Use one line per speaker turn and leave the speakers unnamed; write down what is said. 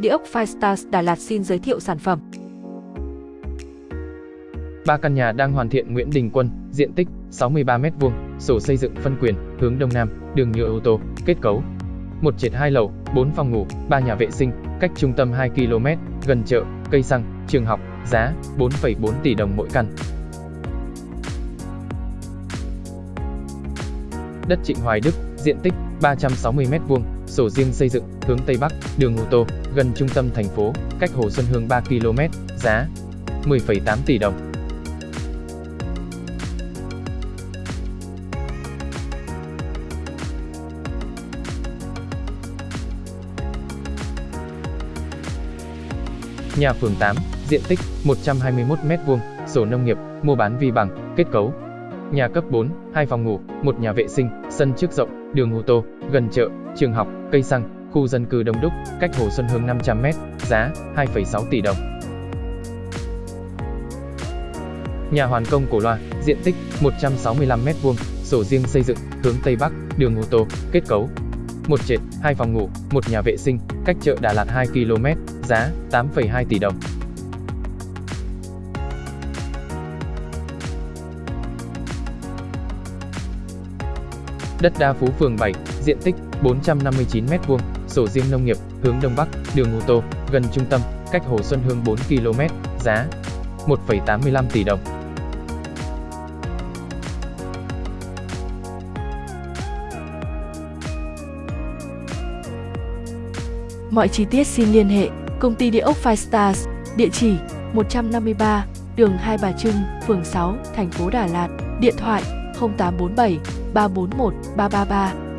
Địa ốc Firestars Đà Lạt xin giới thiệu sản phẩm.
Ba căn nhà đang hoàn thiện Nguyễn Đình Quân, diện tích 63m2, sổ xây dựng phân quyền, hướng Đông Nam, đường nhựa ô tô, kết cấu. Một trệt hai lầu, 4 phòng ngủ, 3 nhà vệ sinh, cách trung tâm 2 km, gần chợ, cây xăng, trường học, giá 4,4 tỷ đồng mỗi căn. Đất Trịnh Hoài Đức, diện tích 360m2, sổ riêng xây dựng, hướng Tây Bắc, đường ô tô, gần trung tâm thành phố, cách Hồ Xuân Hương 3 km, giá 10,8 tỷ đồng. Nhà phường 8, diện tích 121m2, sổ nông nghiệp, mua bán vi bằng, kết cấu. Nhà cấp 4, hai phòng ngủ, một nhà vệ sinh, sân trước rộng, đường ô tô, gần chợ, trường học, cây xăng, khu dân cư đông đúc, cách Hồ Xuân Hương 500m, giá 2,6 tỷ đồng. Nhà hoàn công cổ loa, diện tích 165m2, sổ riêng xây dựng, hướng Tây Bắc, đường ô tô, kết cấu. Một trệt, hai phòng ngủ, một nhà vệ sinh, cách chợ Đà Lạt 2 km, giá 8,2 tỷ đồng. Đất đa Phú phường 7, diện tích 459m2, sổ riêng nông nghiệp, hướng Đông Bắc, đường ô tô, gần trung tâm, cách Hồ Xuân Hương 4 km, giá 1,85 tỷ đồng.
Mọi chi tiết xin liên hệ Công ty Địa ốc Five Stars, địa chỉ 153, đường Hai Bà Trưng, phường 6, thành phố Đà Lạt, điện thoại 0847 341 333